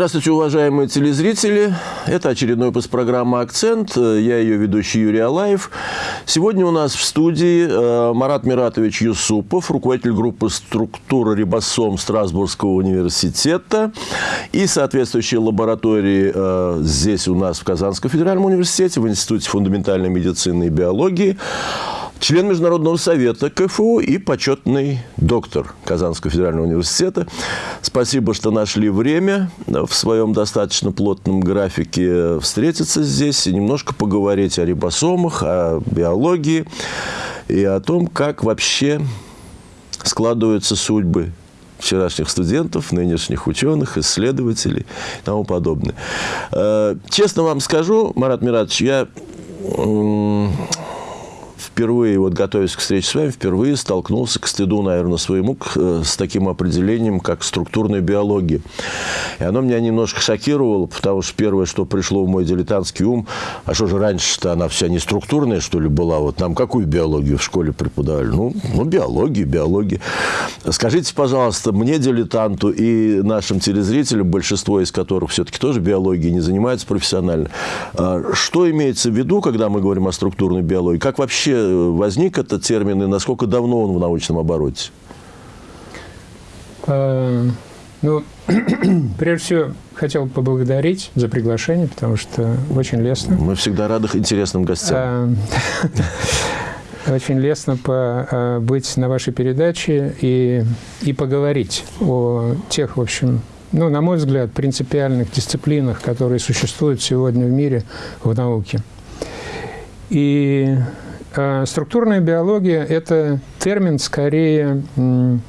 Здравствуйте, уважаемые телезрители. Это очередной выпуск программы «Акцент». Я ее ведущий Юрий Алаев. Сегодня у нас в студии э, Марат Миратович Юсупов, руководитель группы «Структура рибосом» Страсбургского университета и соответствующей лаборатории э, здесь у нас в Казанском федеральном университете, в Институте фундаментальной медицины и биологии член Международного совета КФУ и почетный доктор Казанского федерального университета. Спасибо, что нашли время своем достаточно плотном графике встретиться здесь и немножко поговорить о рибосомах, о биологии и о том, как вообще складываются судьбы вчерашних студентов, нынешних ученых, исследователей и тому подобное. Э, честно вам скажу, Марат Миратович, я впервые, вот готовясь к встрече с вами, впервые столкнулся к стыду, наверное, своему, э, с таким определением, как структурная биология. И оно меня немножко шокировало, потому что первое, что пришло в мой дилетантский ум, а что же раньше-то она вся не структурная, что ли, была? Вот нам какую биологию в школе преподавали? Ну, ну биологию, биологию. Скажите, пожалуйста, мне, дилетанту, и нашим телезрителям, большинство из которых все-таки тоже биологией не занимаются профессионально, а что имеется в виду, когда мы говорим о структурной биологии? Как вообще возник этот термин и насколько давно он в научном обороте? А, ну, прежде всего, хотел поблагодарить за приглашение, потому что очень лестно. Мы всегда рады интересным гостям. А, очень лестно а, быть на вашей передаче и, и поговорить о тех, в общем, ну, на мой взгляд, принципиальных дисциплинах, которые существуют сегодня в мире в науке. И структурная биология – это термин скорее, ну,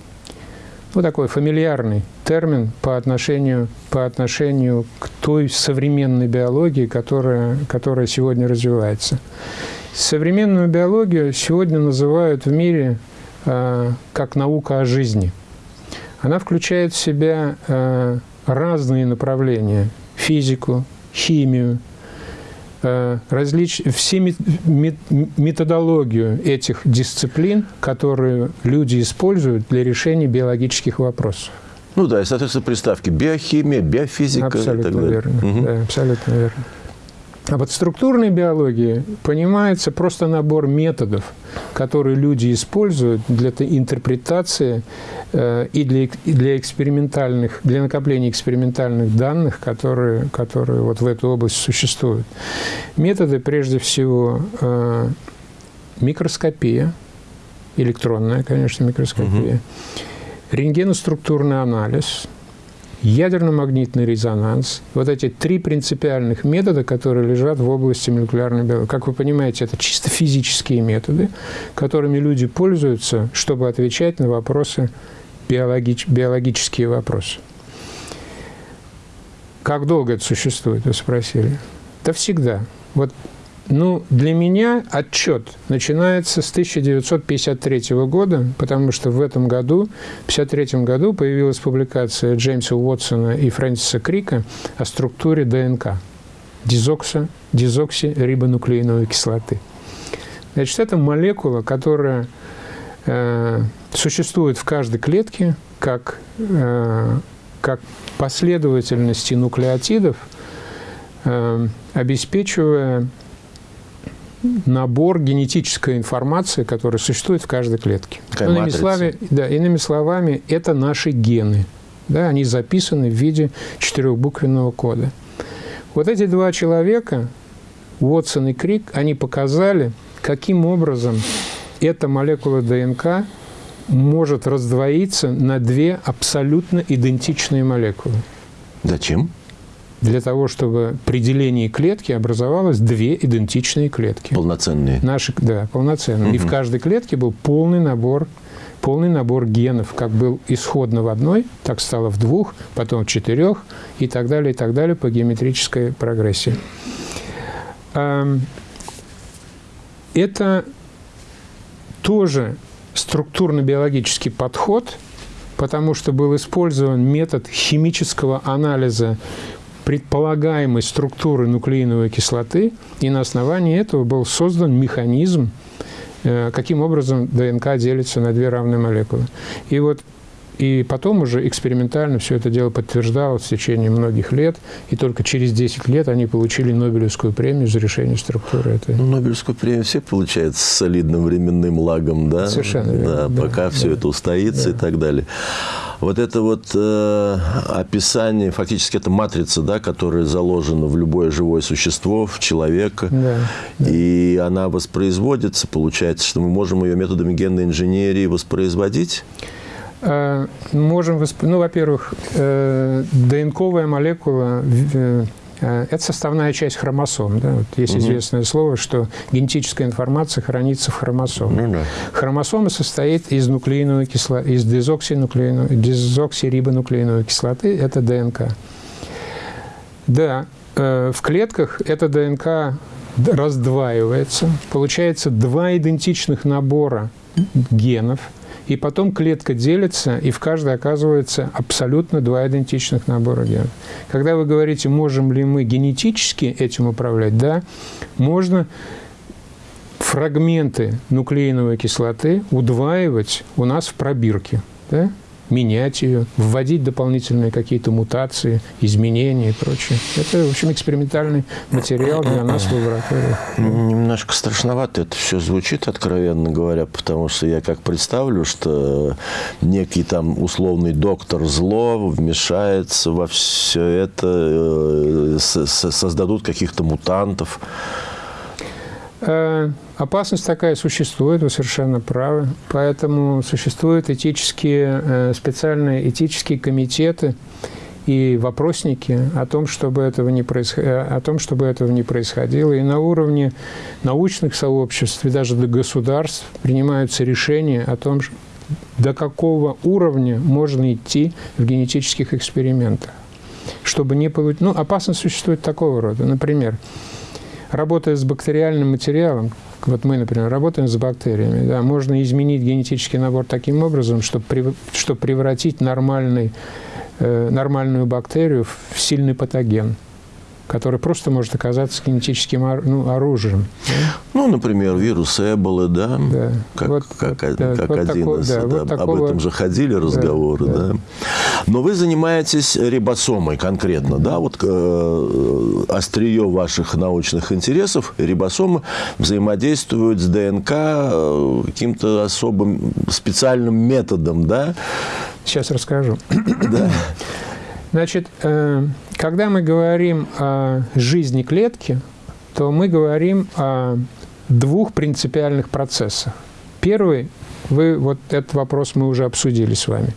такой фамильярный термин по отношению, по отношению к той современной биологии, которая, которая сегодня развивается. Современную биологию сегодня называют в мире э, как наука о жизни. Она включает в себя э, разные направления – физику, химию, различ... все методологию этих дисциплин, которые люди используют для решения биологических вопросов. Ну да, и, соответственно, приставки биохимия, биофизика абсолютно и так далее. Верно. Угу. Да, абсолютно верно. А под структурной биологией понимается просто набор методов, которые люди используют для интерпретации э, и для, и для экспериментальных, для накопления экспериментальных данных, которые, которые вот в этой области существуют. Методы, прежде всего, э, микроскопия, электронная, конечно, микроскопия, угу. рентгеноструктурный анализ – ядерно-магнитный резонанс. Вот эти три принципиальных метода, которые лежат в области молекулярной биологии. Как вы понимаете, это чисто физические методы, которыми люди пользуются, чтобы отвечать на вопросы, биологич, биологические вопросы. Как долго это существует, вы спросили? Да всегда. Вот ну, для меня отчет начинается с 1953 года, потому что в этом году, в 1953 году, появилась публикация Джеймса Уотсона и Фрэнсиса Крика о структуре ДНК – дезоксирибонуклеиновой кислоты. Значит, это молекула, которая э, существует в каждой клетке как, э, как последовательности нуклеотидов, э, обеспечивая набор генетической информации, которая существует в каждой клетке. иными, словами, да, иными словами, это наши гены. Да, они записаны в виде четырехбуквенного кода. Вот эти два человека, Уотсон и Крик, они показали, каким образом эта молекула ДНК может раздвоиться на две абсолютно идентичные молекулы. Зачем? Для того, чтобы при делении клетки образовалось две идентичные клетки. Полноценные. Наши, да, полноценные. Угу. И в каждой клетке был полный набор полный набор генов, как был исходно в одной, так стало в двух, потом в четырех и так далее, и так далее по геометрической прогрессии. Это тоже структурно-биологический подход, потому что был использован метод химического анализа предполагаемой структуры нуклеиновой кислоты, и на основании этого был создан механизм, э, каким образом ДНК делится на две равные молекулы. И вот и потом уже экспериментально все это дело подтверждалось в течение многих лет, и только через 10 лет они получили Нобелевскую премию за решение структуры этой. Ну, Нобелевскую премию все получают с солидным временным лагом, да? Совершенно верно. Да, да, пока да, все это устоится да. и так далее. Вот это вот э, описание, фактически это матрица, да, которая заложена в любое живое существо, в человека, да, и да. она воспроизводится, получается, что мы можем ее методами генной инженерии воспроизводить? Э, можем, восп... ну, во-первых, э, ДНКовая молекула э, это составная часть хромосом. Да? Вот есть угу. известное слово, что генетическая информация хранится в хромосоме. Ну, да. Хромосома состоит из нуклеиновой кислоты, из дезоксирибонуклеиновой кислоты, это ДНК. Да, в клетках эта ДНК раздваивается, получается два идентичных набора генов – и потом клетка делится, и в каждой оказывается абсолютно два идентичных набора генов. Когда вы говорите, можем ли мы генетически этим управлять, да, можно фрагменты нуклеиновой кислоты удваивать у нас в пробирке. Да? Менять ее, вводить дополнительные какие-то мутации, изменения и прочее. Это, в общем, экспериментальный материал для нас в лаборатории. Немножко страшновато это все звучит, откровенно говоря, потому что я как представлю, что некий там условный доктор зло вмешается во все это, э, создадут каких-то мутантов. Э, опасность такая существует, вы совершенно правы. Поэтому существуют этические, э, специальные этические комитеты и вопросники о том, чтобы этого не, происход... Э, о том, чтобы этого не происходило. И на уровне научных сообществ и даже до государств принимаются решения о том, до какого уровня можно идти в генетических экспериментах. Чтобы не получить... Ну, опасность существует такого рода. Например, работая с бактериальным материалом, вот мы, например, работаем с бактериями, да, можно изменить генетический набор таким образом, чтобы, чтобы превратить нормальный, э, нормальную бактерию в сильный патоген который просто может оказаться генетическим ну, оружием. Ну, например, вирус Эболы, да, да. как, вот, как, да, как вот один такой, из... Да, да, вот такого... Об этом же ходили разговоры, да, да. да. Но вы занимаетесь рибосомой конкретно, да, вот э, острие ваших научных интересов, рибосомы взаимодействуют с ДНК э, каким-то особым специальным методом, да? Сейчас расскажу. Да. Значит, э, когда мы говорим о жизни клетки, то мы говорим о двух принципиальных процессах. Первый, вы, вот этот вопрос мы уже обсудили с вами,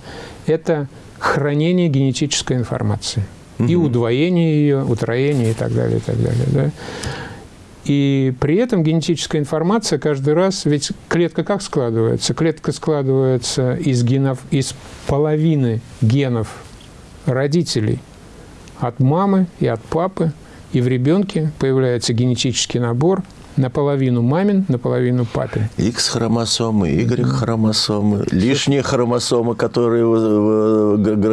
это хранение генетической информации. Угу. И удвоение ее, утроение и так далее, и так далее. Да? И при этом генетическая информация каждый раз, ведь клетка как складывается? Клетка складывается из генов, из половины генов родителей, от мамы и от папы, и в ребенке появляется генетический набор – наполовину мамин, наполовину папин. X-хромосомы, Y-хромосомы, лишние хромосомы, которые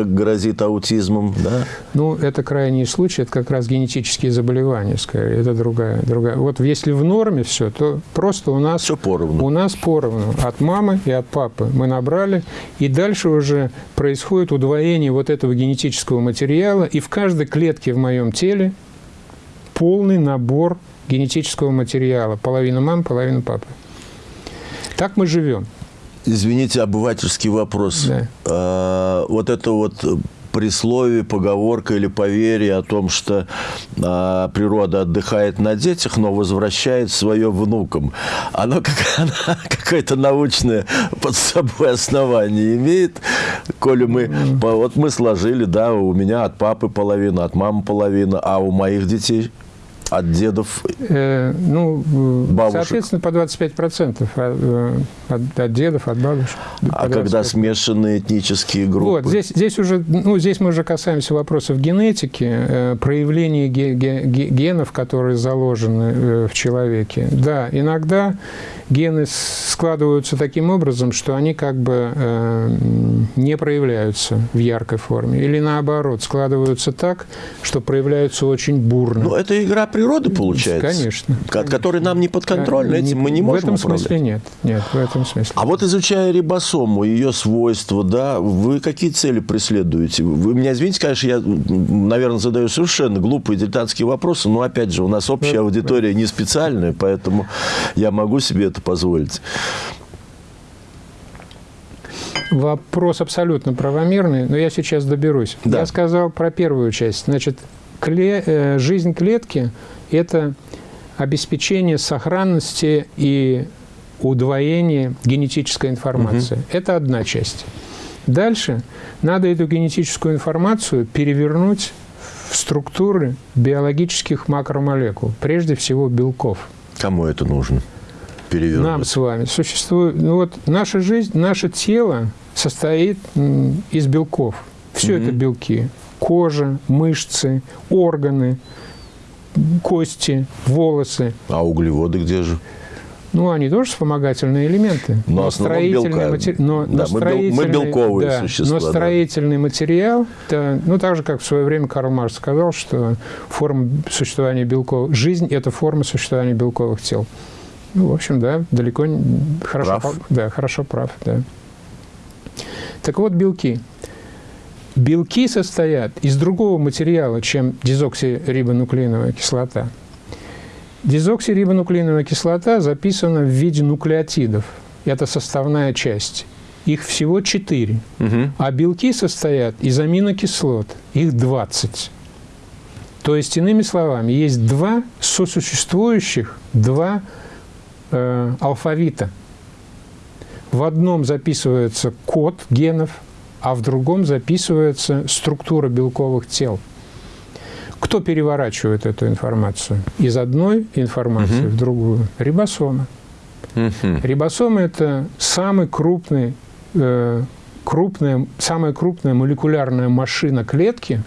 грозит аутизмом, да? Ну, это крайний случай, это как раз генетические заболевания, скорее, это другая. другая. Вот если в норме все, то просто у нас... Все поровну. У нас поровну. От мамы и от папы мы набрали, и дальше уже происходит удвоение вот этого генетического материала, и в каждой клетке в моем теле полный набор генетического материала. Половина мам, половина папы. Так мы живем. Извините, обывательский вопрос. Да. А, вот это вот присловие, поговорка или поверье о том, что а, природа отдыхает на детях, но возвращает свое внукам. Оно, как, оно какое-то научное под собой основание имеет, коли мы, mm. вот мы сложили, да, у меня от папы половина, от мамы половина, а у моих детей от дедов? Э, ну, бабушек. соответственно, по 25% от, э, от, от дедов, от бабушек. А когда смешанные этнические группы? Вот, здесь, здесь, уже, ну, здесь мы уже касаемся вопросов генетики, э, проявления ге, ге, генов, которые заложены э, в человеке. Да, иногда гены складываются таким образом, что они как бы э, не проявляются в яркой форме. Или наоборот, складываются так, что проявляются очень бурно. Ну, это игра природы, получается. Конечно. От которой нам не подконтрольна, этим мы не можем В этом управлять. смысле нет. Нет, в этом смысле. А вот изучая рибосому, ее свойства, да, вы какие цели преследуете? Вы меня извините, конечно, я, наверное, задаю совершенно глупые дилетантские вопросы, но, опять же, у нас общая аудитория не специальная, поэтому я могу себе это позволить. Вопрос абсолютно правомерный, но я сейчас доберусь. Да. Я сказал про первую часть. Значит, кле- э, жизнь клетки – это обеспечение сохранности и удвоения генетической информации. Это одна часть. Дальше надо эту генетическую информацию перевернуть в структуры биологических макромолекул, прежде всего белков. Кому это нужно? Перевернуть. Нам с вами существует... Ну вот наша жизнь, наше тело состоит из белков. Все это белки. Кожа, мышцы, органы, кости, волосы. А углеводы где же? Ну, они тоже вспомогательные элементы. Но основном белка. матери- но, Да, но бел- мы строительный- белковые да, существа, Но да. строительный материал, это, ну, так же, как в свое время Карл Маркс сказал, что форма существования белков... Жизнь – это форма существования белковых тел. Ну, в общем, да, далеко не... Хорошо, Прав. да, хорошо прав, да. Так вот, белки. Белки состоят из другого материала, чем дезоксирибонуклеиновая кислота. Дезоксирибонуклеиновая кислота записана в виде нуклеотидов. Это составная часть. Их всего 4. Мгм. А белки состоят из аминокислот. Их 20. То есть, иными словами, есть два сосуществующих, два э, алфавита. В одном записывается код генов, а в другом записывается структура белковых тел. Кто переворачивает эту информацию? Из одной информации в другую. Рибосомы. Мгм. Рибосомы – это самый крупный, э, крупная, самая крупная молекулярная машина клетки,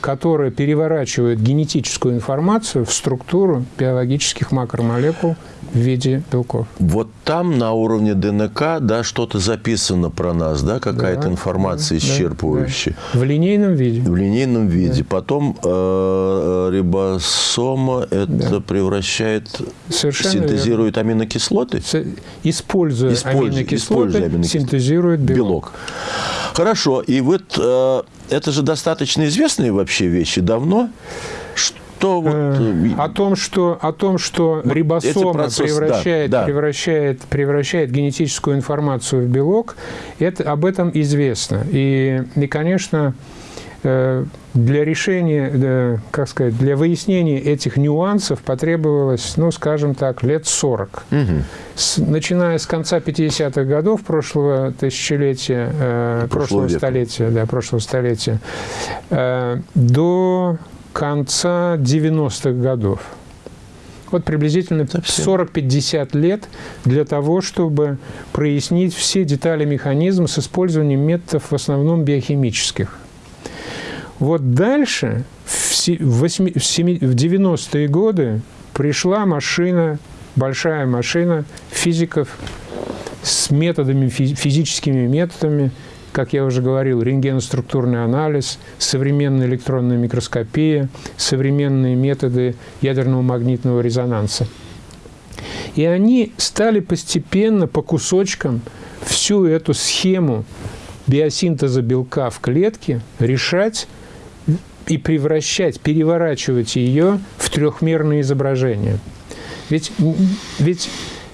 которая переворачивает генетическую информацию в структуру биологических макромолекул в виде белков. Вот там на уровне ДНК, да, что-то записано про нас, да, какая-то Да, информация да, исчерпывающая. В линейном виде. В линейном виде. Потом э, рибосома это Да. превращает, Совершенно синтезирует аминокислоты. верно. С- Используя Используя- аминокислоты, используя аминокислоты. синтезирует белок. Белок. Хорошо. И вот э, это же достаточно известные вообще вещи давно. Что вот... э, О том, что, о том, что Вот рибосома процессы, превращает, да, да. Превращает, превращает генетическую информацию в белок, это, об этом известно. И, и конечно, э, для решения, э, как сказать, для выяснения этих нюансов потребовалось, ну, скажем так, лет 40. мгм. С- начиная с конца 50-х годов прошлого тысячелетия, э, Прошлого прошлого столетия, да, прошлого столетия, э, до конца 90-х годов. Вот приблизительно Совсем. 40-50 лет для того, чтобы прояснить все детали механизма с использованием методов в основном биохимических. Вот дальше, в се- в восьми- в семи- в 90-е годы, пришла машина, большая машина физиков с методами, фи- физическими методами, как я уже говорил, рентгеноструктурный анализ, современная электронная микроскопия, современные методы ядерного магнитного резонанса. И они стали постепенно, по кусочкам, всю эту схему биосинтеза белка в клетке решать и превращать, переворачивать ее в трехмерное изображение. Ведь, ведь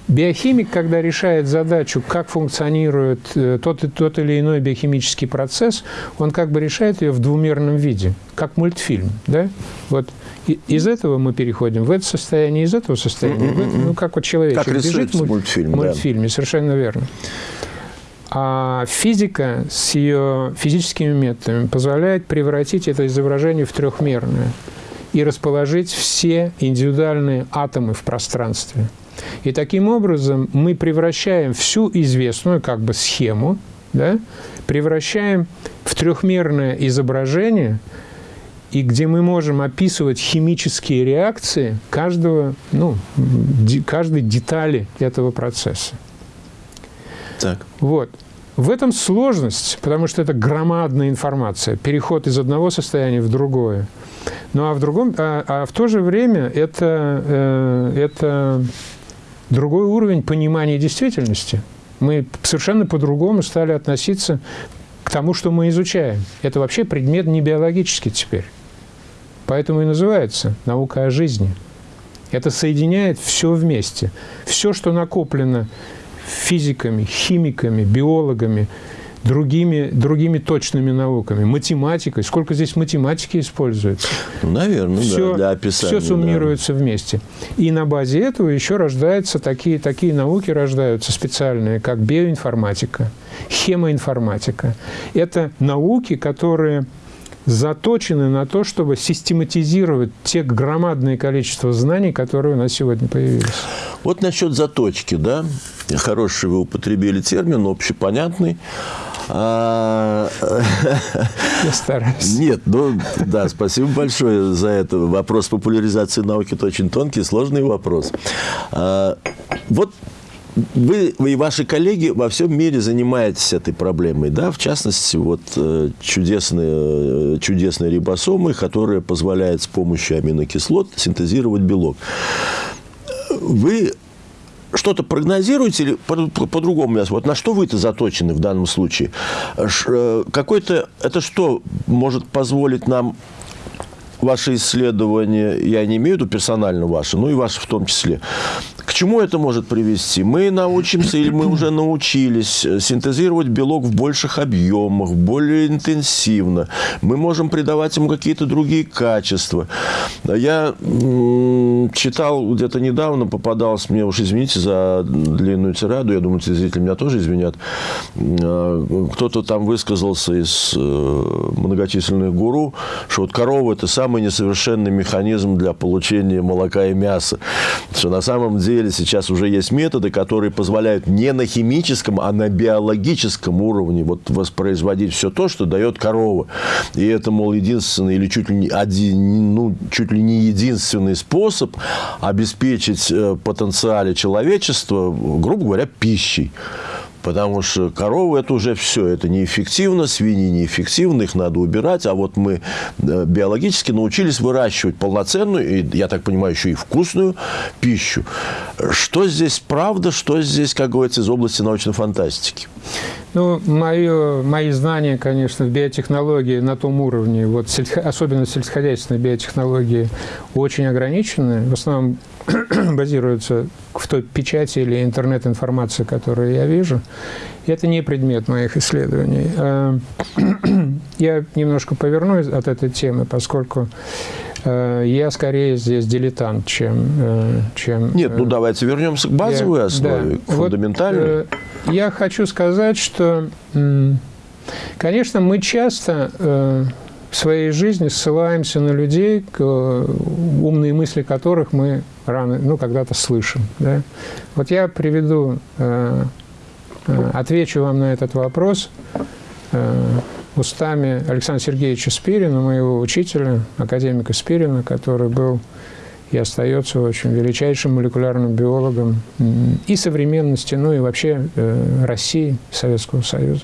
биохимик, когда решает задачу, как функционирует э, тот, и- тот или иной биохимический процесс, он как бы решает ее в двумерном виде, как мультфильм. Да? Вот из этого мы переходим в это состояние, из этого состояния. в это. Ну, как вот человечек Как бежит в муль- мультфильм, в да. мультфильме, совершенно верно. А физика с ее физическими методами позволяет превратить это изображение в трехмерное и расположить все индивидуальные атомы в пространстве. И таким образом мы превращаем всю известную как бы схему, да, превращаем в трехмерное изображение и где мы можем описывать химические реакции каждого, ну, каждой детали этого процесса. Так. Вот. В этом сложность, потому что это громадная информация, переход из одного состояния в другое. Ну а в другом, а, а в то же время это, э, это другой уровень понимания действительности. Мы совершенно по-другому стали относиться к тому, что мы изучаем. Это вообще предмет не биологический теперь. Поэтому и называется наука о жизни. Это соединяет все вместе. Все, что накоплено физиками, химиками, биологами, другими, другими точными науками, математикой. Сколько здесь математики используется? Наверное, все, да, для описания. Все суммируется да. вместе. И на базе этого еще рождаются такие, такие науки рождаются специальные, как биоинформатика, хемоинформатика. Это науки, которые заточены на то, чтобы систематизировать те громадное количество знаний, которые у нас сегодня появились. Вот насчет заточки, да, хороший вы употребили термин, общепонятный. А... Я стараюсь. Нет, ну да, спасибо большое за это. Вопрос популяризации науки – это очень тонкий, сложный вопрос. А, вот вы, вы и ваши коллеги во всем мире занимаетесь этой проблемой, да, в частности, вот э, чудесные, чудесные рибосомы, которые позволяют с помощью аминокислот синтезировать белок. Вы что-то прогнозируете или по-другому? По, по вот на что вы-то заточены в данном случае? Э, какой-то это что может позволить нам ваши исследования, я не имею в виду персонально ваши, но и ваши в том числе, к чему это может привести? Мы научимся или мы уже научились синтезировать белок в больших объемах, более интенсивно. Мы можем придавать ему какие-то другие качества. Я читал где-то недавно, попадался мне, уж извините за длинную тираду, я думаю, зрители меня тоже извинят, э, кто-то там высказался из э, многочисленных гуру, что вот корова – это самый несовершенный механизм для получения молока и мяса. Что на самом деле сейчас уже есть методы, которые позволяют не на химическом, а на биологическом уровне вот воспроизводить все то, что дает корова. И это, мол, единственный или чуть ли не один, ну, чуть ли не единственный способ обеспечить э, потенциале человечества, грубо говоря, пищей. Потому что коровы – это уже все. Это неэффективно, свиньи неэффективны, их надо убирать. А вот мы э, биологически научились выращивать полноценную, и, я так понимаю, еще и вкусную пищу. Что здесь правда, что здесь, как говорится, из области научной фантастики? Ну, мое, мои знания, конечно, в биотехнологии на том уровне, вот особенно сельскохозяйственной биотехнологии, очень ограничены. В основном базируются в той печати или интернет-информации, которую я вижу. И это не предмет моих исследований. А, я немножко повернусь от этой темы, поскольку я скорее здесь дилетант, чем... Э, чем Нет, ну э, давайте вернемся к базовой я, основе, да, к фундаментальной. Вот, я хочу сказать, что, конечно, мы часто в своей жизни ссылаемся на людей, умные мысли которых мы рано, ну, когда-то слышим. Да? Вот я приведу, э, э, отвечу вам на этот вопрос э, устами Александра Сергеевича Спирина, моего учителя, академика Спирина, который был и остается очень величайшим молекулярным биологом и современности, ну и вообще России, Советского Союза.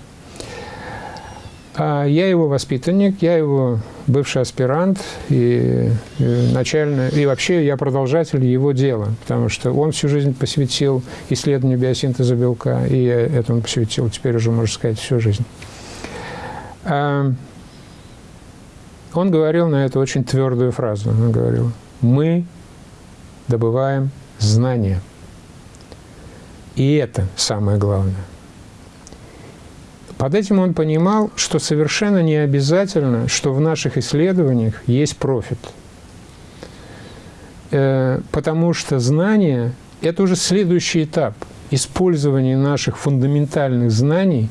А я его воспитанник, я его бывший аспирант и, и начально, и вообще я продолжатель его дела, потому что он всю жизнь посвятил исследованию биосинтеза белка, и я этому посвятил теперь уже, можно сказать, всю жизнь. А, он говорил на это очень твердую фразу. Он говорил, мы добываем знания. И это самое главное. Под этим он понимал, что совершенно не обязательно, что в наших исследованиях есть профит. Э, потому что знание – это уже следующий этап использования наших фундаментальных знаний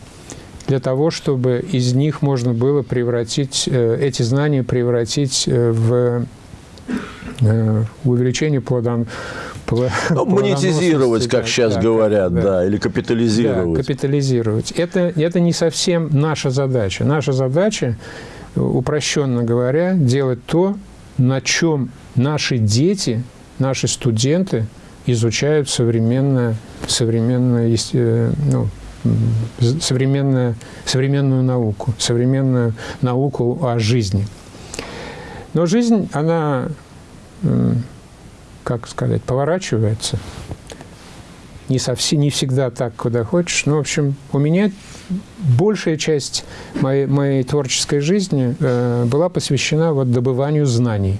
для того, чтобы из них можно было превратить, э, эти знания превратить э, в увеличение плодон, ну, монетизировать, как сейчас да, говорят, да, да, или капитализировать. Да, капитализировать. Это, это не совсем наша задача. Наша задача упрощенно говоря, делать то, на чем наши дети, наши студенты изучают современное, современное, э, ну, современную, современную науку, современную науку о жизни. Но жизнь, она, как сказать, поворачивается. Не, совсем, не всегда так, куда хочешь. Но, в общем, у меня большая часть моей, моей творческой жизни э, была посвящена вот добыванию знаний.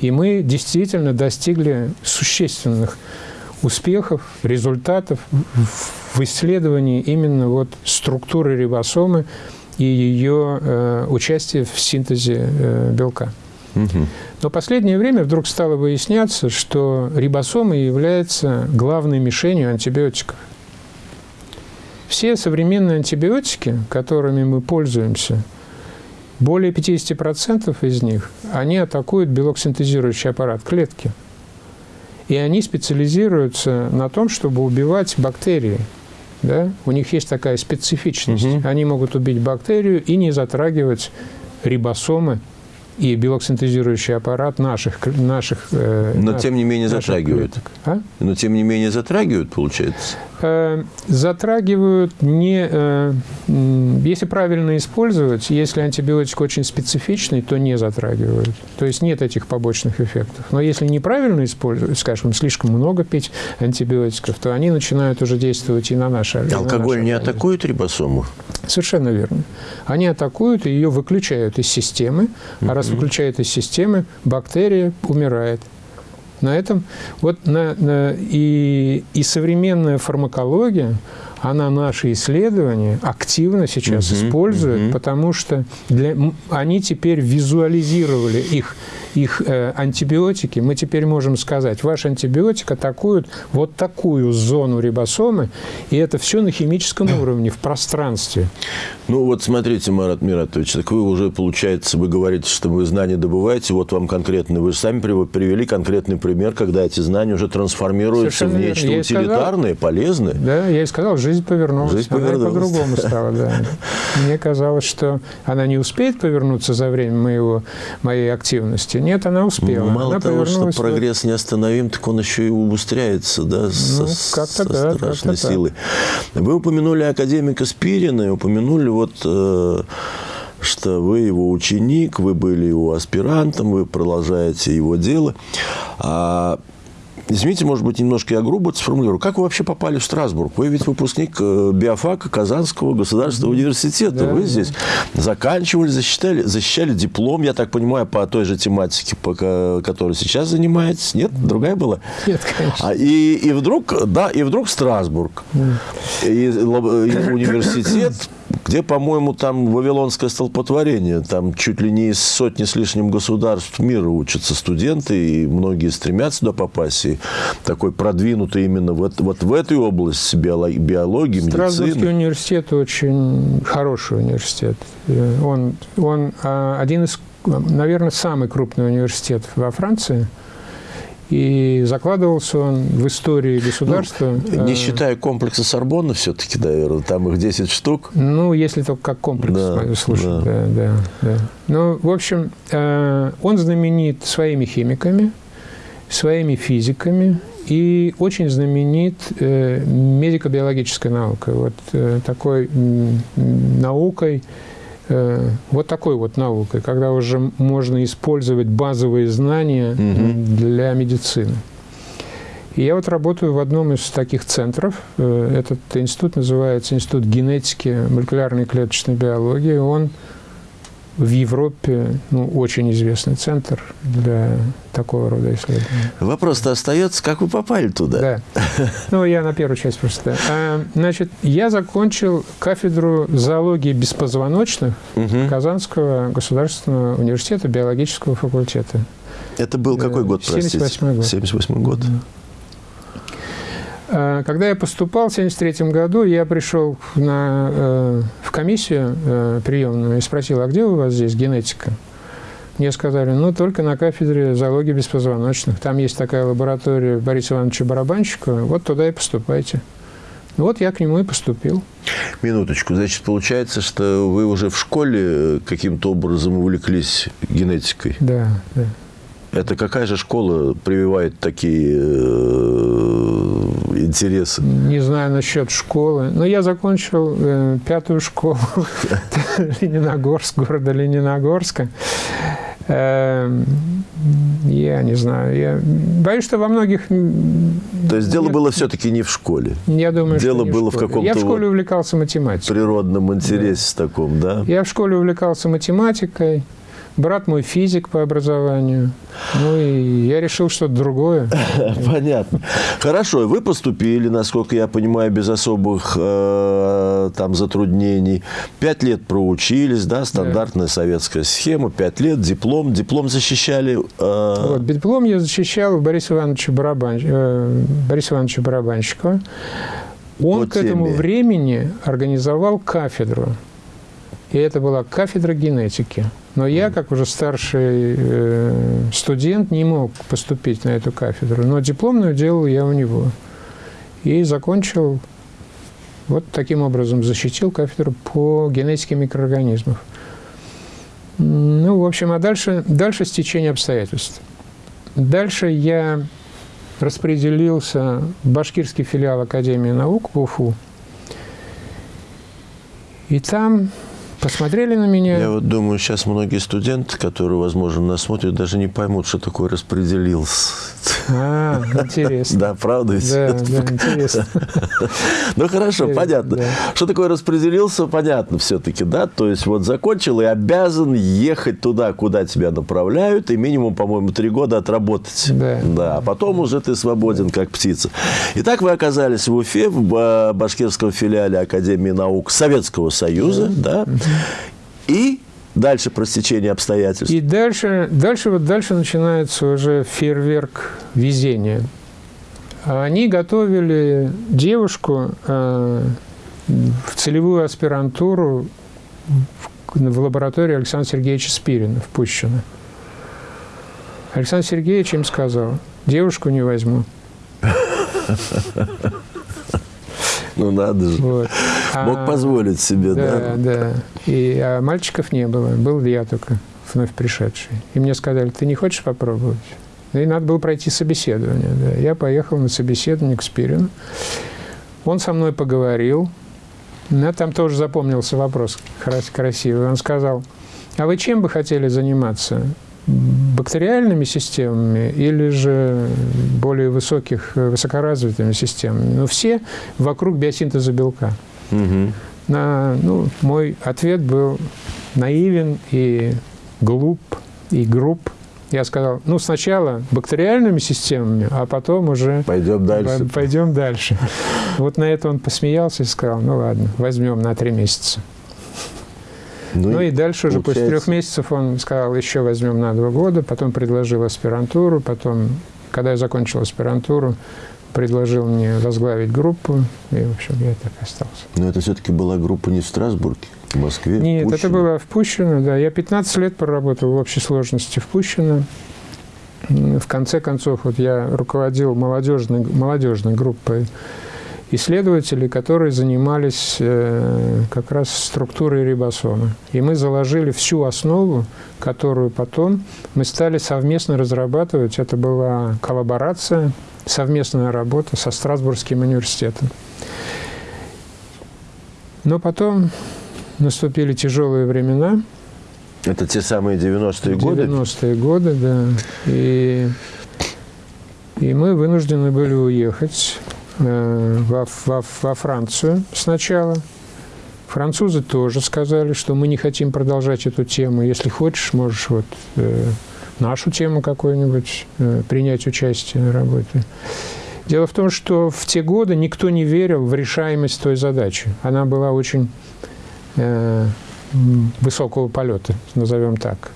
И мы действительно достигли существенных успехов, результатов в исследовании именно вот структуры рибосомы и ее э, участия в синтезе э, белка. Но в последнее время вдруг стало выясняться, что рибосомы являются главной мишенью антибиотиков. Все современные антибиотики, которыми мы пользуемся, более 50% из них, они атакуют белок-синтезирующий аппарат клетки. И они специализируются на том, чтобы убивать бактерии. Да? У них есть такая специфичность. Угу. Они могут убить бактерию и не затрагивать рибосомы и белок-синтезирующий аппарат наших... наших э, Но, тем не менее, затрагивают. А? Но, тем не менее, затрагивают, получается? Э, затрагивают не... Э, если правильно использовать, если антибиотик очень специфичный, то не затрагивают. То есть нет этих побочных эффектов. Но если неправильно использовать, скажем, слишком много пить антибиотиков, то они начинают уже действовать и на наши Алкоголь на не атакует рибосому? Совершенно верно. Они атакуют и ее выключают из системы, а раз выключают из системы, бактерия умирает. На этом вот на, на, и, и современная фармакология, она наши исследования активно сейчас угу, использует, угу. потому что для, они теперь визуализировали их их э, антибиотики, мы теперь можем сказать, ваш антибиотик атакует вот такую зону рибосомы, и это все на химическом уровне, в пространстве. Ну вот смотрите, Марат Миратович, так вы уже, получается, вы говорите, что вы знания добываете, вот вам конкретно, вы же сами привели конкретный пример, когда эти знания уже трансформируются Совершенно в нечто верно. утилитарное, сказал, полезное. Да, я и сказал, жизнь повернулась. Жизнь повернулась. Она по-другому стала, да. Мне казалось, что она не успеет повернуться за время моего, моей активности, нет, она успела. Ну, мало она того, что прогресс не остановим, так он еще и убыстряется, да, ну, со, со да, страшной силой. Так. Вы упомянули академика Спирина и упомянули вот... Э, что вы его ученик, вы были его аспирантом, вы продолжаете его дело. А Извините, может быть, немножко я грубо это сформулирую. Как вы вообще попали в Страсбург? Вы ведь выпускник э, биофака Казанского государственного университета. Да, вы здесь заканчивали, защищали, защищали диплом, я так понимаю, по той же тематике, по которой сейчас занимаетесь. Нет? Другая была? Нет, конечно. А, и, и вдруг, да, и вдруг Страсбург. И, и университет где, по-моему, там вавилонское столпотворение. Там чуть ли не из сотни с лишним государств мира учатся студенты, и многие стремятся туда попасть. И такой продвинутый именно вот, вот в этой области биологии, биологии медицины. Страсбургский университет очень хороший университет. Он, он а, один из, наверное, самый крупный университет во Франции – и закладывался он в истории государства. Ну, не э, считая комплекса Сорбонна все-таки, наверное, там их 10 штук. Ну, если только как комплекс да, слушать. Да. Да, да, да. Ну, в общем, э, он знаменит своими химиками, своими физиками и очень знаменит э, медико-биологической наукой. Вот такой наукой, вот такой вот наукой, когда уже можно использовать базовые знания угу. для медицины. И я вот работаю в одном из таких центров. Э, этот институт называется Институт генетики молекулярной клеточной биологии. Он в Европе ну, очень известный центр для такого рода исследований. Вопрос-то остается, как вы попали туда? Да. Ну, я на первую часть просто. А, значит, я закончил кафедру зоологии беспозвоночных угу. Казанского государственного университета биологического факультета. Это был какой год, простите? 78 год. 78 год. А, когда я поступал в 1973 году, я пришел на, э, в комиссию э, приемную и спросил, а где у вас здесь генетика? Мне сказали, ну, только на кафедре зоологии беспозвоночных. Там есть такая лаборатория Бориса Ивановича Барабанщикова, вот туда и поступайте. Ну, вот я к нему и поступил. Минуточку. Значит, получается, что вы уже в школе каким-то образом увлеклись генетикой? Да, да. Это какая же школа прививает такие э, интересы? Не знаю насчет школы. Но я закончил э, пятую школу Лениногорск, города Лениногорска. Э, я не знаю. Я боюсь, что во многих... То есть дело было все-таки не в школе? Я думаю, дело что было в, в каком-то Я в школе увлекался математикой. природном интересе да. таком, да? Я в школе увлекался математикой. Брат мой физик по образованию. Ну и я решил что-то другое. Понятно. Хорошо, вы поступили, насколько я понимаю, без особых э, там затруднений. Пять лет проучились, да, стандартная да. советская схема. Пять лет, диплом. Диплом защищали... Э... Вот, диплом я защищал Бориса Ивановича, Барабан... э, Бориса Ивановича Барабанщикова. Он По к этому времени организовал кафедру. И это была кафедра генетики. Но я, как уже старший э, студент, не мог поступить на эту кафедру. Но дипломную делал я у него. И закончил, вот таким образом защитил кафедру по генетике микроорганизмов. Ну, в общем, а дальше, дальше стечение обстоятельств. Дальше я распределился в башкирский филиал Академии наук в Уфу. И там посмотрели на меня. Я вот думаю, сейчас многие студенты, которые, возможно, нас смотрят, даже не поймут, что такое распределился. А, интересно. Да, правда ведь? Да, да, интересно. Ну, хорошо, понятно. Что такое распределился, понятно все-таки, да? То есть, вот закончил и обязан ехать туда, куда тебя направляют, и минимум, по-моему, три года отработать. Да. Да, а потом уже ты свободен, как птица. Итак, вы оказались в Уфе, в башкирском филиале Академии наук Советского Союза, да? И дальше простечение обстоятельств. И дальше, дальше, вот дальше начинается уже фейерверк везения. Они готовили девушку э, в целевую аспирантуру в, в лаборатории Александра Сергеевича Спирина в Пущино. Александр Сергеевич им сказал, девушку не возьму. Ну, надо же. Вот. Мог а, позволить себе, да? Да, да. И, а мальчиков не было, был я только, вновь пришедший. И мне сказали, ты не хочешь попробовать? И надо было пройти собеседование. Да. Я поехал на собеседование к Спирину. Он со мной поговорил. Я там тоже запомнился вопрос красивый. Он сказал, а вы чем бы хотели заниматься? бактериальными системами или же более высоких, высокоразвитыми системами. Но все вокруг биосинтеза белка. Угу. На, ну, мой ответ был наивен и глуп, и груб. Я сказал, ну, сначала бактериальными системами, а потом уже... Пойдем дальше. Пойдем дальше. Вот на это он посмеялся и сказал, ну, ладно, возьмем на три месяца. Ну, ну и, дальше уже после трех месяцев он сказал, еще возьмем на два года, потом предложил аспирантуру, потом, когда я закончил аспирантуру, предложил мне возглавить группу, и, в общем, я так остался. Но это все-таки была группа не в Страсбурге, в Москве? Нет, в это было в Пущино, да. Я 15 лет проработал в общей сложности в Пущино. В конце концов, вот я руководил молодежной, молодежной группой исследователи, которые занимались э, как раз структурой рибосома. И мы заложили всю основу, которую потом мы стали совместно разрабатывать. Это была коллаборация, совместная работа со Страсбургским университетом. Но потом наступили тяжелые времена. Это те самые 90-е годы? 90-е годы, да. И, и мы вынуждены были уехать Э, во, во, во Францию сначала. Французы тоже сказали, что мы не хотим продолжать эту тему. Если хочешь, можешь вот э, нашу тему какую-нибудь э, принять участие на работе. Дело в том, что в те годы никто не верил в решаемость той задачи. Она была очень э, высокого полета, назовем так.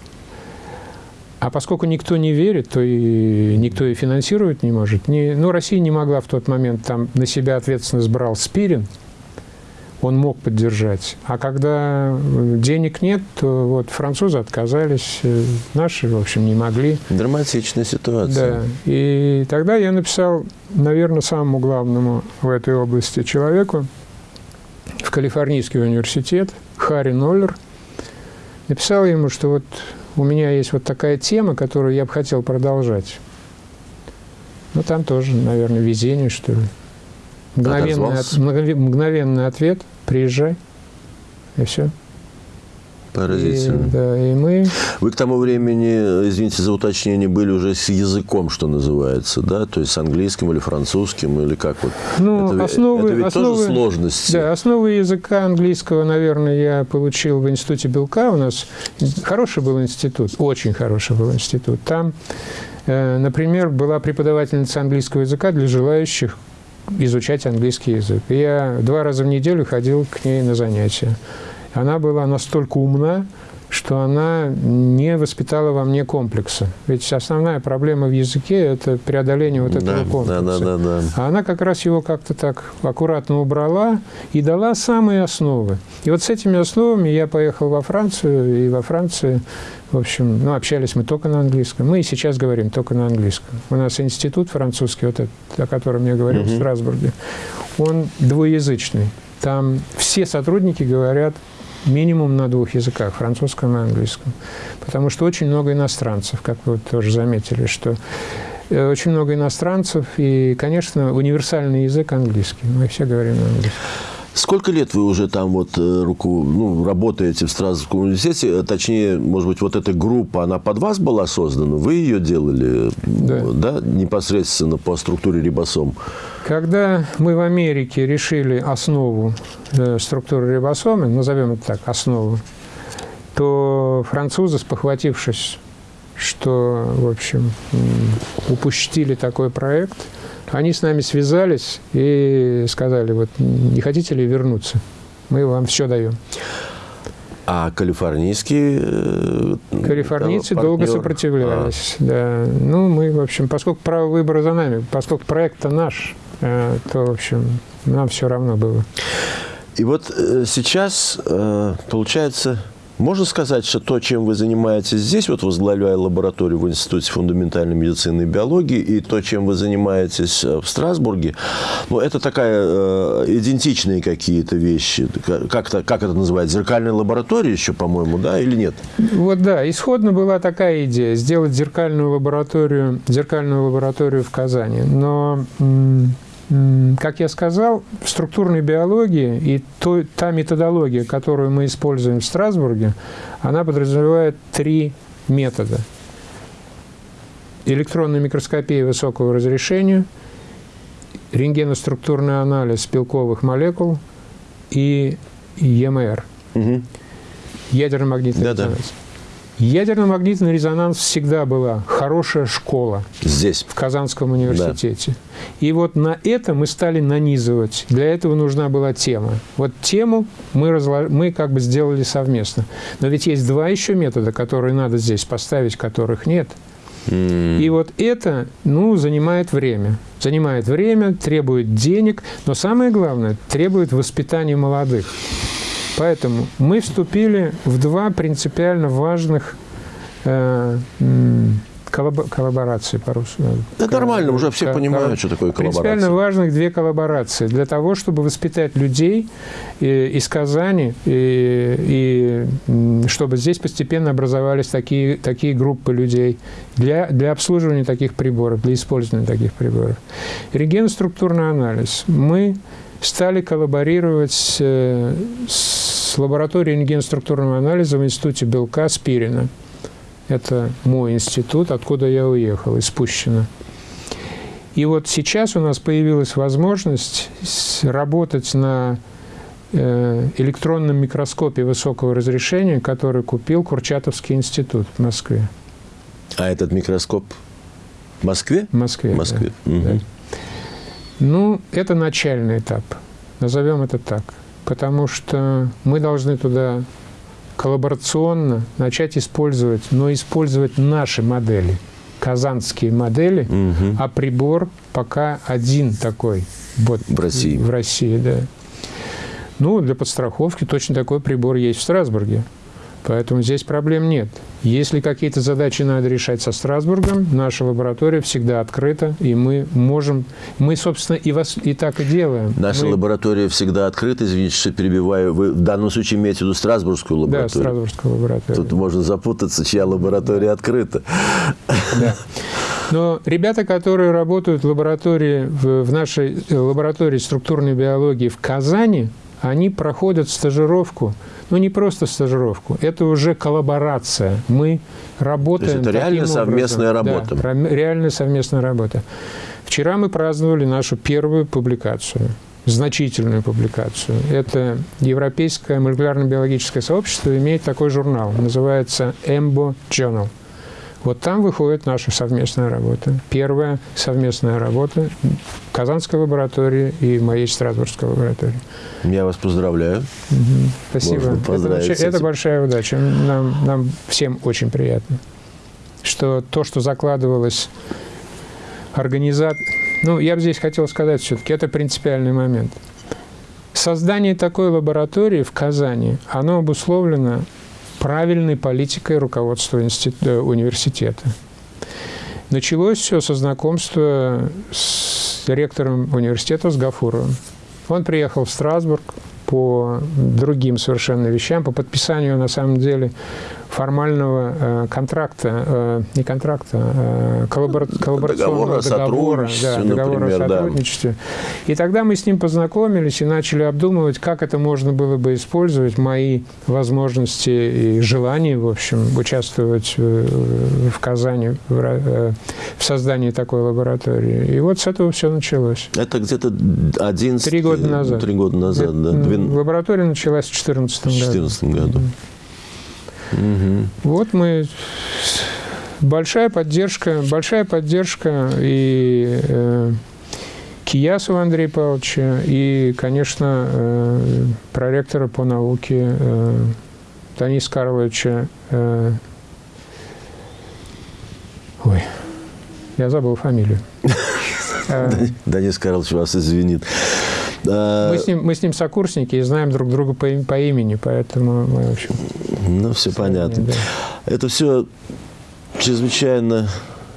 А поскольку никто не верит, то и никто и финансировать не может. Не, ну, Россия не могла в тот момент, там на себя ответственность брал Спирин. Он мог поддержать. А когда денег нет, то вот французы отказались, э, наши, в общем, не могли. Драматичная ситуация. Да. И тогда я написал, наверное, самому главному в этой области человеку в Калифорнийский университет, Харри Ноллер, написал ему, что вот у меня есть вот такая тема, которую я бы хотел продолжать. Ну, там тоже, наверное, везение, что ли. Мгновенный, от, мгновенный ответ – приезжай, и все. Поразительно. И, да, и мы... Вы к тому времени, извините за уточнение, были уже с языком, что называется, да? То есть с английским или французским, или как вот? Ну, это, основы, это ведь основы, тоже сложности. Да, основы языка английского, наверное, я получил в Институте Белка. У нас хороший был институт, очень хороший был институт. Там, э, например, была преподавательница английского языка для желающих изучать английский язык. И я два раза в неделю ходил к ней на занятия. Она была настолько умна, что она не воспитала во мне комплекса. Ведь основная проблема в языке – это преодоление вот этого да, комплекса. Да, да, да, да. А она как раз его как-то так аккуратно убрала и дала самые основы. И вот с этими основами я поехал во Францию, и во Франции, в общем, ну, общались мы только на английском. Мы и сейчас говорим только на английском. У нас институт французский, вот этот, о котором я говорил угу. в Страсбурге, он двуязычный. Там все сотрудники говорят минимум на двух языках, французском и английском. Потому что очень много иностранцев, как вы тоже заметили, что э, очень много иностранцев, и, конечно, универсальный язык английский. Мы все говорим на английском. Сколько лет вы уже там вот э, руку, ну, работаете в Страсбургском университете? Э, точнее, может быть, вот эта группа, она под вас была создана? Вы ее делали, да, да непосредственно по структуре рибосом? Когда мы в Америке решили основу э, структуры рибосомы, назовем это так, основу, то французы, спохватившись, что, в общем, упустили такой проект – они с нами связались и сказали, вот не хотите ли вернуться? Мы вам все даем. А калифорнийские... Э, Калифорнийцы долго сопротивлялись. А. Да. Ну, мы, в общем, поскольку право выбора за нами, поскольку проект-то наш, э, то, в общем, нам все равно было. И вот э, сейчас, получается, можно сказать, что то, чем вы занимаетесь здесь, вот возглавляя лабораторию в Институте фундаментальной медицины и биологии, и то, чем вы занимаетесь э, в Страсбурге, ну, это такая э, идентичные какие-то вещи. Как, -то, как это называется? Зеркальная лаборатория еще, по-моему, да, или нет? Вот да, исходно была такая идея, сделать зеркальную лабораторию, зеркальную лабораторию в Казани. Но как я сказал, в структурной биологии и то, та методология, которую мы используем в Страсбурге, она подразумевает три метода. Электронная микроскопия высокого разрешения, рентгеноструктурный анализ белковых молекул и ЕМР. Угу. Ядерно-магнитный да, резонанс. Ядерно-магнитный резонанс всегда была хорошая школа. Здесь. В Казанском университете. Да. И вот на это мы стали нанизывать. Для этого нужна была тема. Вот тему мы, разлож... мы как бы сделали совместно. Но ведь есть два еще метода, которые надо здесь поставить, которых нет. И вот это, ну, занимает время. Занимает время, требует денег, но самое главное, требует воспитания молодых. Поэтому мы вступили в два принципиально важных э, коллаборации по-русски. Да нормально, уже все понимают, что такое коллаборация. Принципиально важных две коллаборации для того, чтобы воспитать людей э, из Казани и, и чтобы здесь постепенно образовались такие, такие группы людей для, для обслуживания таких приборов, для использования таких приборов. Регенструктурный анализ. Мы стали коллаборировать с, э, с лабораторией рентгеноструктурного анализа в Институте белка Спирина. Это мой институт, откуда я уехал, из Пущино. И вот сейчас у нас появилась возможность работать на э, электронном микроскопе высокого разрешения, который купил Курчатовский институт в Москве. А этот микроскоп в Москве? В Москве, В Москве. Да. Угу. Да. Ну, это начальный этап, назовем это так, потому что мы должны туда коллаборационно начать использовать, но использовать наши модели, казанские модели, угу. а прибор пока один такой вот, в России. В России, да. Ну, для подстраховки точно такой прибор есть в Страсбурге. Поэтому здесь проблем нет. Если какие-то задачи надо решать со Страсбургом, наша лаборатория всегда открыта, и мы можем, мы, собственно, и, вас, и так и делаем. Наша мы... лаборатория всегда открыта, извините, что перебиваю. Вы в данном случае имеете в виду Страсбургскую лабораторию? Да, Страсбургскую лабораторию. Тут можно запутаться, чья лаборатория открыта. Да. Но ребята, которые работают в лаборатории, в нашей лаборатории структурной биологии в Казани, они проходят стажировку ну не просто стажировку, это уже коллаборация. Мы работаем. То есть это реально совместная работа. Да, реальная совместная работа. Вчера мы праздновали нашу первую публикацию значительную публикацию. Это Европейское молекулярно-биологическое сообщество имеет такой журнал, называется EMBO Journal. Вот там выходит наша совместная работа. Первая совместная работа Казанской лаборатории и моей Страсбургской лаборатории. Я вас поздравляю. Угу. Спасибо. Это, это большая удача. Нам, нам всем очень приятно, что то, что закладывалось организат... Ну, я бы здесь хотел сказать все-таки, это принципиальный момент. Создание такой лаборатории в Казани, оно обусловлено правильной политикой руководства э, университета. Началось все со знакомства с ректором университета, с Гафуровым. Он приехал в Страсбург по другим совершенно вещам, по подписанию, на самом деле, формального э, контракта, э, не контракта, э, коллабора коллаборационного договора, да, договора например, о сотрудничестве. Да. И тогда мы с ним познакомились и начали обдумывать, как это можно было бы использовать, мои возможности и желания, в общем, участвовать в, в Казани в, э, в создании такой лаборатории. И вот с этого все началось. Это где-то 11... Три года назад. Три года назад, да. Лаборатория началась в 2014 году. В 2014 году. Угу. Вот мы большая поддержка, большая поддержка и э, Киясова Андрея Павловича, и, конечно, э, проректора по науке э, Дениса Карловича. Э, ой, я забыл фамилию. Денис Карлович вас извинит. Мы с, ним, мы с ним сокурсники и знаем друг друга по, по имени, поэтому мы, в общем... Ну, все понятно. Да. Это все чрезвычайно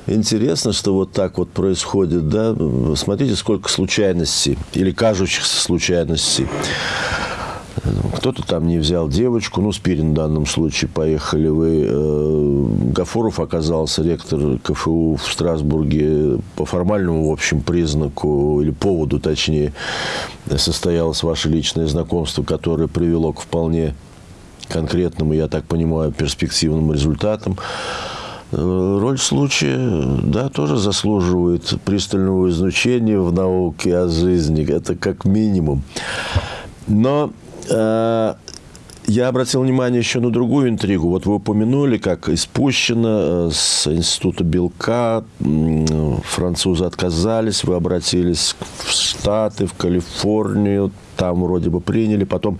интересно, что вот так вот происходит, да. Смотрите, сколько случайностей или кажущихся случайностей. Кто-то там не взял девочку, ну, Спирин в данном случае, поехали вы. Э, Гафуров оказался ректор КФУ в Страсбурге по формальному, в общем, признаку, или поводу, точнее, состоялось ваше личное знакомство, которое привело к вполне конкретному, я так понимаю, перспективным результатам. Э, роль случая, да, тоже заслуживает пристального изучения в науке о жизни. Это как минимум. Но э, я обратил внимание еще на другую интригу. Вот вы упомянули, как испущено э, с Института белка французы отказались, вы обратились в Штаты, в Калифорнию, там вроде бы приняли, потом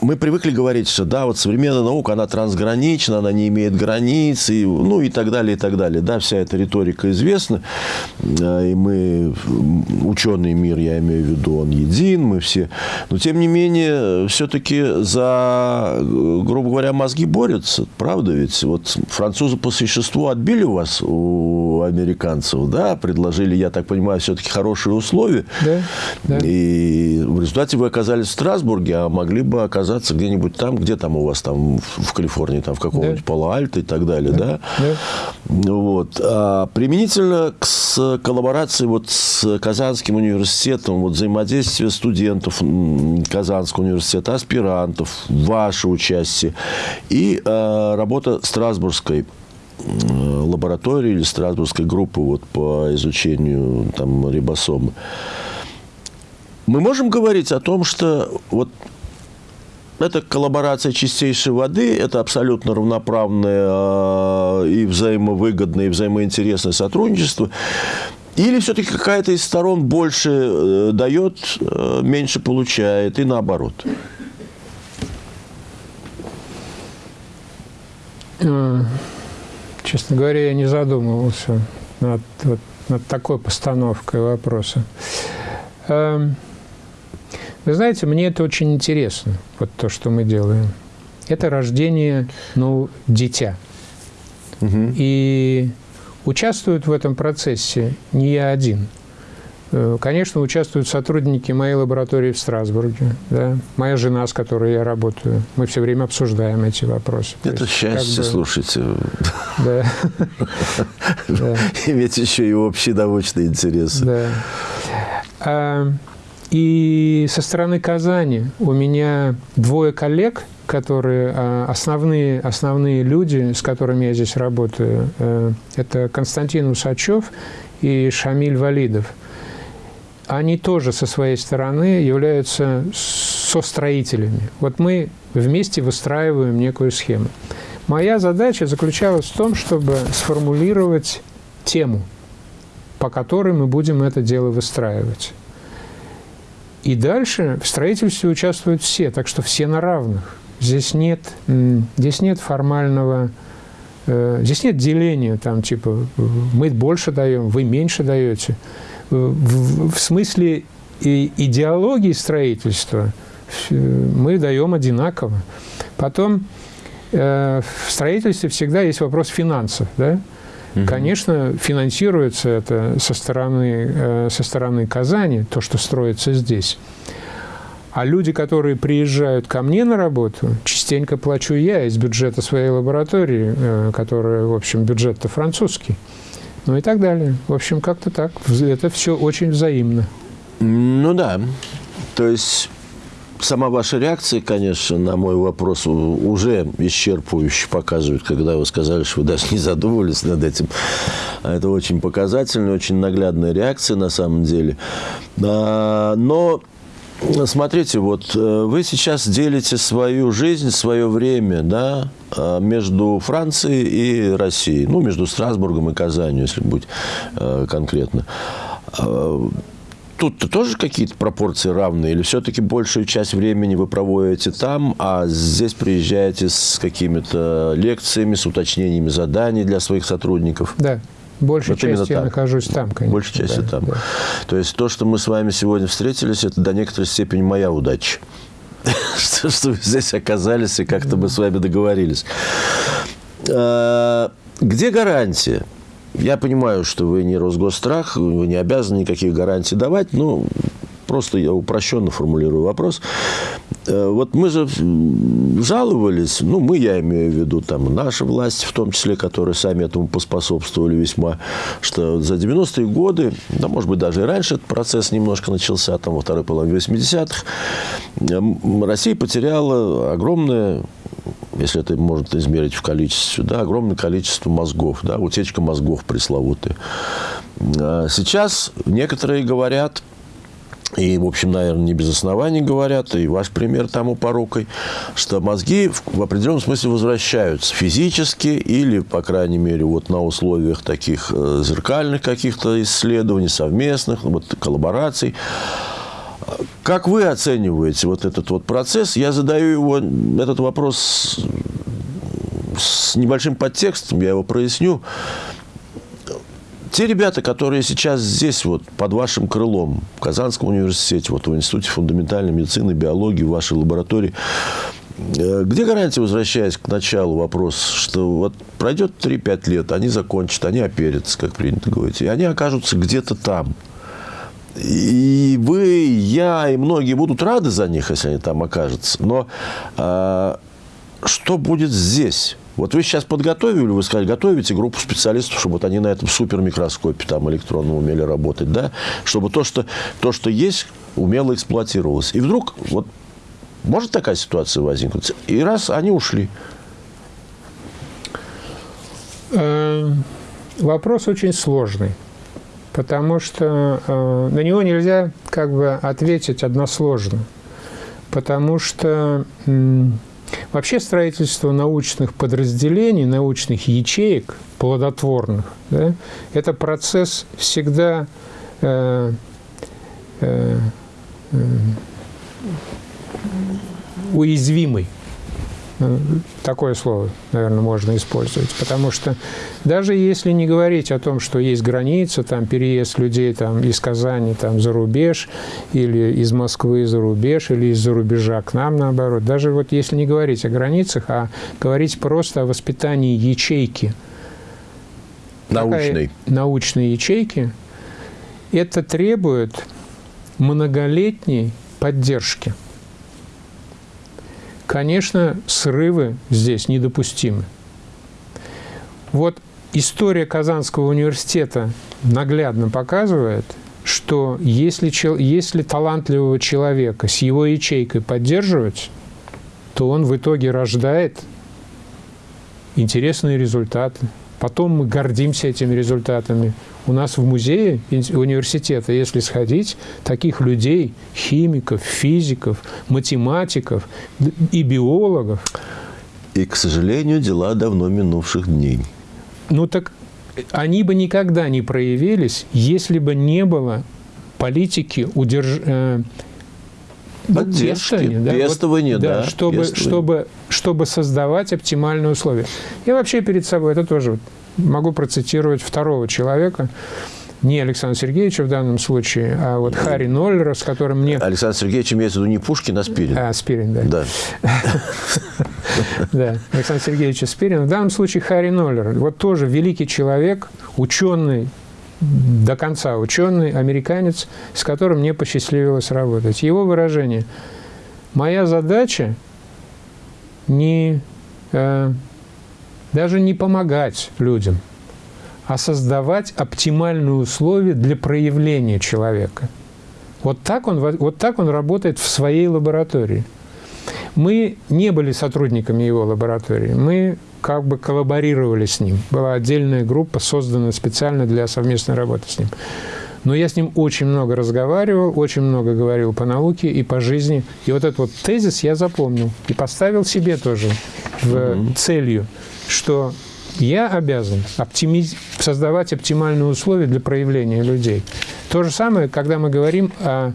мы привыкли говорить, что да, вот современная наука, она трансгранична, она не имеет границ, и, ну и так далее, и так далее. Да, вся эта риторика известна, и мы, ученый мир, я имею в виду, он един, мы все. Но, тем не менее, все-таки за, грубо говоря, мозги борются, правда ведь? Вот французы по существу отбили у вас, у американцев, да, предложили, я так понимаю, все-таки хорошие условия. Да, да. И в результате вы оказались в Страсбурге, а могли бы оказаться где-нибудь там, где там у вас там в Калифорнии, там в каком-нибудь да. Пало-Альто и так далее, да? да? Вот. А применительно к с коллаборации вот с Казанским университетом, вот взаимодействие студентов Казанского университета, аспирантов, ваше участие и э, работа Страсбургской лаборатории или Страсбургской группы вот, по изучению там, рибосомы. Мы можем говорить о том, что вот это коллаборация чистейшей воды, это абсолютно равноправное а, и взаимовыгодное, и взаимоинтересное сотрудничество. Или все-таки какая-то из сторон больше э, дает, э, меньше получает, и наоборот? Э, честно говоря, я не задумывался над, вот, над такой постановкой вопроса. Эм, вы знаете, мне это очень интересно, вот то, что мы делаем. Это рождение, ну, дитя. Угу. И участвуют в этом процессе не я один. Э, конечно, участвуют сотрудники моей лаборатории в Страсбурге, да, моя жена, с которой я работаю. Мы все время обсуждаем эти вопросы. Это есть, счастье, бы... слушайте. Да. Иметь еще и общие научные интересы. Да. А, и со стороны Казани у меня двое коллег, которые а, основные, основные люди, с которыми я здесь работаю. Э, это Константин Усачев и Шамиль Валидов – они тоже со своей стороны являются состроителями. Вот мы вместе выстраиваем некую схему. Моя задача заключалась в том, чтобы сформулировать тему, по которой мы будем это дело выстраивать. И дальше в строительстве участвуют все, так что все на равных. Здесь нет, здесь нет формального, э, здесь нет деления, там типа мы больше даем, вы меньше даете в, в смысле и идеологии строительства мы даем одинаково. Потом э, в строительстве всегда есть вопрос финансов. Да? Угу. Конечно, финансируется это со стороны, э, со стороны Казани, то, что строится здесь. А люди, которые приезжают ко мне на работу, частенько плачу я из бюджета своей лаборатории, э, которая, в общем, бюджет-то французский ну и так далее. В общем, как-то так. Это все очень взаимно. Ну да. То есть сама ваша реакция, конечно, на мой вопрос уже исчерпывающе показывает, когда вы сказали, что вы даже не задумывались над этим. Это очень показательная, очень наглядная реакция на самом деле. А, но Смотрите, вот э, вы сейчас делите свою жизнь, свое время, да, э, между Францией и Россией, ну, между Страсбургом и Казанью, если быть э, конкретно. Тут-то тоже какие-то пропорции равные? Или все-таки большую часть времени вы проводите там, а здесь приезжаете с какими-то лекциями, с уточнениями заданий для своих сотрудников? Да, Большей вот частью я нахожусь там, конечно. Большей частью да, там. Да. То есть то, что мы с вами сегодня встретились, это до некоторой степени моя удача. что, что вы здесь оказались и как-то мы с вами договорились. А, где гарантия? Я понимаю, что вы не Росгосстрах, вы не обязаны никаких гарантий давать, но просто я упрощенно формулирую вопрос. Э, вот мы же жаловались, ну, мы, я имею в виду, там, наша власть, в том числе, которые сами этому поспособствовали весьма, что за 90-е годы, да, может быть, даже и раньше этот процесс немножко начался, там, во второй половине 80-х, Россия потеряла огромное если это можно измерить в количестве, да, огромное количество мозгов, да, утечка мозгов пресловутая. А сейчас некоторые говорят, и, в общем, наверное, не без оснований говорят, и ваш пример тому порукой, что мозги в определенном смысле возвращаются физически или, по крайней мере, вот на условиях таких э, зеркальных каких-то исследований, совместных, вот, коллабораций. Как вы оцениваете вот этот вот процесс? Я задаю его, этот вопрос с небольшим подтекстом, я его проясню те ребята, которые сейчас здесь, вот, под вашим крылом, в Казанском университете, вот, в Институте фундаментальной медицины, биологии, в вашей лаборатории, э, где гарантия, возвращаясь к началу вопроса, что вот пройдет 3-5 лет, они закончат, они оперятся, как принято говорить, и они окажутся где-то там. И вы, я и многие будут рады за них, если они там окажутся. Но а, что будет здесь? Вот вы сейчас подготовили, вы сказали, готовите группу специалистов, чтобы вот они на этом супермикроскопе там электронном умели работать, да, чтобы то, что, то, что есть, умело эксплуатировалось. И вдруг вот может такая ситуация возникнуть? И раз они ушли. Эм, вопрос очень сложный, потому что э, на него нельзя как бы ответить односложно, потому что Вообще строительство научных подразделений, научных ячеек, плодотворных, да, это процесс всегда э, э, э, уязвимый. Ну, такое слово, наверное, можно использовать. Потому что даже если не говорить о том, что есть граница, там переезд людей там, из Казани там, за рубеж, или из Москвы за рубеж, или из-за рубежа к нам, наоборот, даже вот если не говорить о границах, а говорить просто о воспитании ячейки, научной, научной ячейки, это требует многолетней поддержки. Конечно, срывы здесь недопустимы. Вот история Казанского университета наглядно показывает, что если, если талантливого человека с его ячейкой поддерживать, то он в итоге рождает интересные результаты. Потом мы гордимся этими результатами. У нас в музее университета, если сходить, таких людей, химиков, физиков, математиков и биологов. И, к сожалению, дела давно минувших дней. Ну так они бы никогда не проявились, если бы не было политики удерж... Поддержки, пестования, да, пестования, вот, да, да чтобы, чтобы, чтобы создавать оптимальные условия. Я вообще перед собой, это тоже могу процитировать второго человека, не Александра Сергеевича в данном случае, а вот Харри Ноллера, с которым мне... Александр Сергеевич имеется в виду не Пушкин, а Спирин. А, Спирин, да. Да. Да, Александр Сергеевич Спирин. В данном случае Харри Ноллер. Вот тоже великий человек, ученый, до конца ученый, американец, с которым мне посчастливилось работать. Его выражение «Моя задача не, э, даже не помогать людям, а создавать оптимальные условия для проявления человека». Вот так он, вот так он работает в своей лаборатории. Мы не были сотрудниками его лаборатории. Мы как бы коллаборировали с ним. Была отдельная группа, созданная специально для совместной работы с ним. Но я с ним очень много разговаривал, очень много говорил по науке и по жизни. И вот этот вот тезис я запомнил и поставил себе тоже в целью, что я обязан оптимиз... создавать оптимальные условия для проявления людей. То же самое, когда мы говорим о,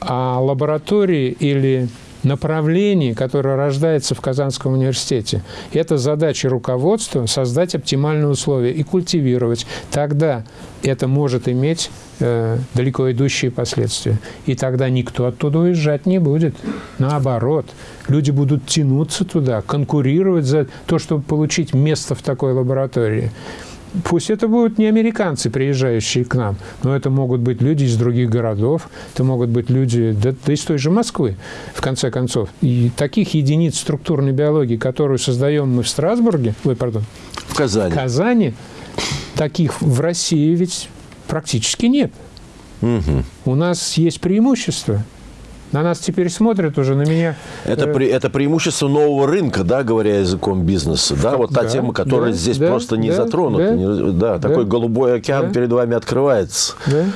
о лаборатории или направлении, которое рождается в Казанском университете. Это задача руководства – создать оптимальные условия и культивировать. Тогда это может иметь э, далеко идущие последствия. И тогда никто оттуда уезжать не будет. Наоборот, люди будут тянуться туда, конкурировать за то, чтобы получить место в такой лаборатории. Пусть это будут не американцы, приезжающие к нам, но это могут быть люди из других городов, это могут быть люди да, да из той же Москвы, в конце концов. И таких единиц структурной биологии, которую создаем мы в Страсбурге, ой, пардон, в Казани, в Казани таких в России ведь практически нет. Угу. У нас есть преимущество. На нас теперь смотрят уже, на меня. Это, э... это преимущество нового рынка, да, говоря языком бизнеса, да, вот та да, тема, которая да, здесь да, просто не да, затронута. Да, не, да, да, такой голубой океан да. перед вами открывается. Да.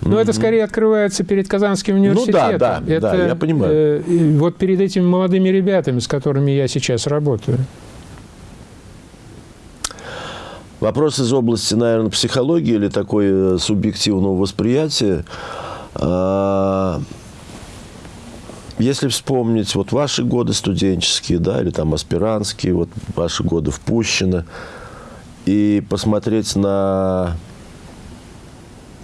Но mm-hmm. это скорее открывается перед Казанским университетом. Ну да, да, это, да я понимаю. Э, вот перед этими молодыми ребятами, с которыми я сейчас работаю. Вопрос из области, наверное, психологии или такой э, субъективного восприятия. Если вспомнить вот ваши годы студенческие, да, или там аспирантские, вот ваши годы в Пущино, и посмотреть на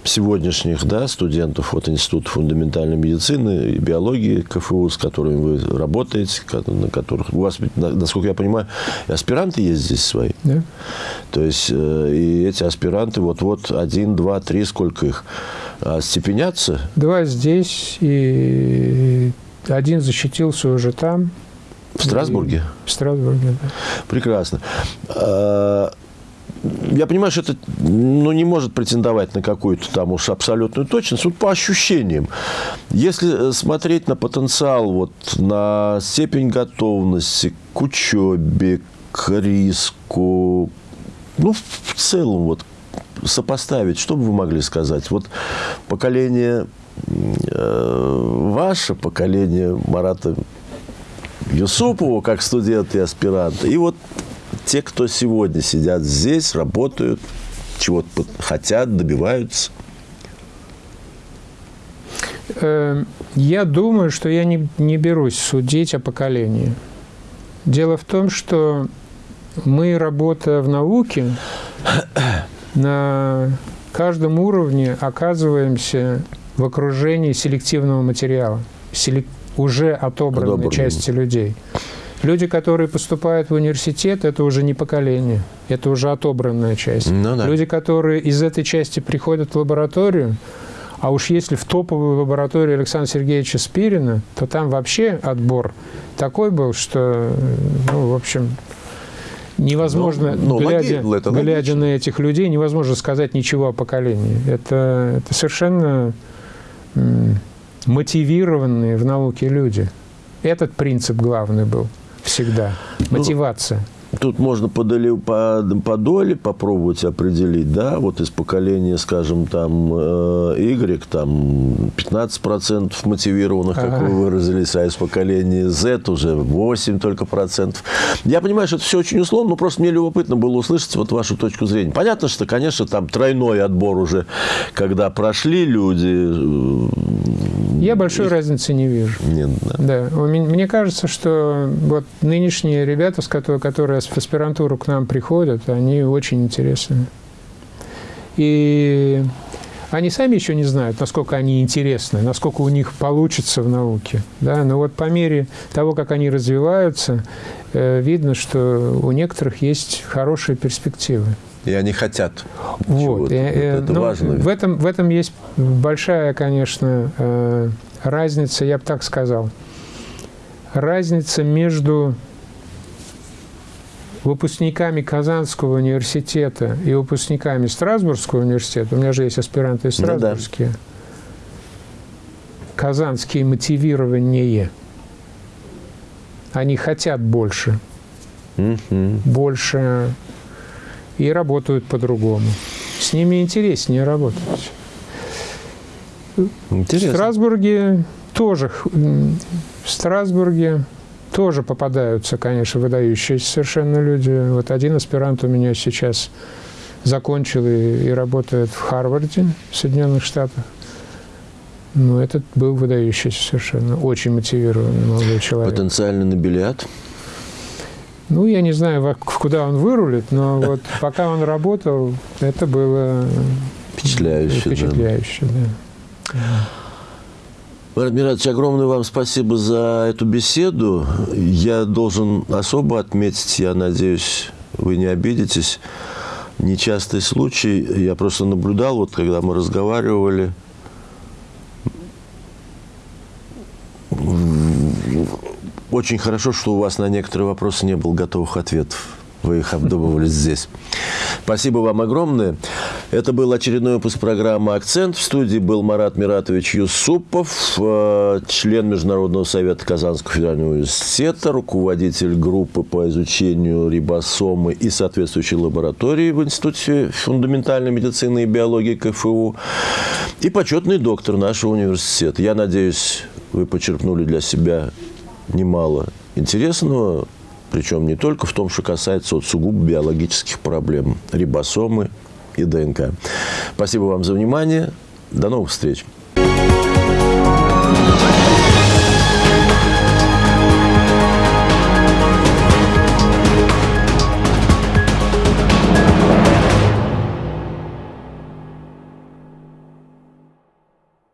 сегодняшних да, студентов вот, Института фундаментальной медицины и биологии КФУ, с которыми вы работаете, на которых у вас, насколько я понимаю, и аспиранты есть здесь свои. Да. То есть э, и эти аспиранты вот-вот один, два, три, сколько их, а, степенятся? Два здесь и один защитился уже там. В Страсбурге? В Страсбурге, да. Прекрасно. А, я понимаю, что это ну, не может претендовать на какую-то там уж абсолютную точность, вот по ощущениям. Если смотреть на потенциал, вот, на степень готовности к учебе, к риску, ну, в целом, вот, сопоставить, что бы вы могли сказать? Вот поколение Э, ваше поколение Марата Юсупова, как студент и аспирант, и вот те, кто сегодня сидят здесь, работают, чего-то хотят, добиваются? Э, я думаю, что я не, не берусь судить о поколении. Дело в том, что мы, работая в науке, на каждом уровне оказываемся в окружении селективного материала, селек... уже отобранной Отобранного. части людей. Люди, которые поступают в университет, это уже не поколение, это уже отобранная часть. Ну да. Люди, которые из этой части приходят в лабораторию, а уж если в топовую лабораторию Александра Сергеевича Спирина, то там вообще отбор такой был, что, ну, в общем, невозможно, Ну, ну, глядя, логи- глядя логично. на этих людей, невозможно сказать ничего о поколении. Это, это совершенно мотивированные в науке люди. Этот принцип главный был всегда. Ну, Мотивация. Тут можно по, доли- по, по доле попробовать определить, да, вот из поколения, скажем, там, э, Y, там, 15% мотивированных, как Ага. вы выразились, а из поколения Z уже 8 только процентов. Я понимаю, что это все очень условно, но просто мне любопытно было услышать вот вашу точку зрения. Понятно, что, конечно, там тройной отбор уже, когда прошли люди. э, Я большой разницы не вижу. Нет, да. Да, мне кажется, что вот нынешние ребята, с которые в аспирантуру к нам приходят, они очень интересны. И они сами еще не знают, насколько они интересны, насколько у них получится в науке. Да? Но вот по мере того, как они развиваются, э, видно, что у некоторых есть хорошие перспективы. И они хотят. Вот. И, э, это ну, важно. В этом, в этом есть большая, конечно, э, разница, я бы так сказал. Разница между выпускниками Казанского университета и выпускниками Страсбургского университета. У меня же есть аспиранты Ну да. страсбургские. Казанские мотивирование. Они хотят больше Мгм. больше и работают по-другому. С ними интереснее работать. В Интересно. Страсбурге тоже, в Страсбурге тоже попадаются, конечно, выдающиеся совершенно люди. Вот один аспирант у меня сейчас закончил и, и работает в Харварде, в Соединенных Штатах. Ну, этот был выдающийся совершенно, очень мотивированный молодой человек. Потенциальный нобелиат. Ну, я не знаю, куда он вырулит, но вот пока он работал, это было Впечатляюще. да. впечатляюще. Да. Марат Миратович, огромное вам спасибо за эту беседу. Я должен особо отметить, я надеюсь, вы не обидитесь, нечастый случай. Я просто наблюдал, вот когда мы разговаривали, очень хорошо, что у вас на некоторые вопросы не было готовых ответов. Вы их обдумывали здесь. Спасибо вам огромное. Это был очередной выпуск программы «Акцент». В студии был Марат Миратович Юсупов, э, член Международного совета Казанского федерального университета, руководитель группы по изучению рибосомы и соответствующей лаборатории в Институте фундаментальной медицины и биологии КФУ и почетный доктор нашего университета. Я надеюсь, вы почерпнули для себя немало интересного, причем не только в том, что касается вот сугубо биологических проблем, рибосомы и ДНК. Спасибо вам за внимание. До новых встреч.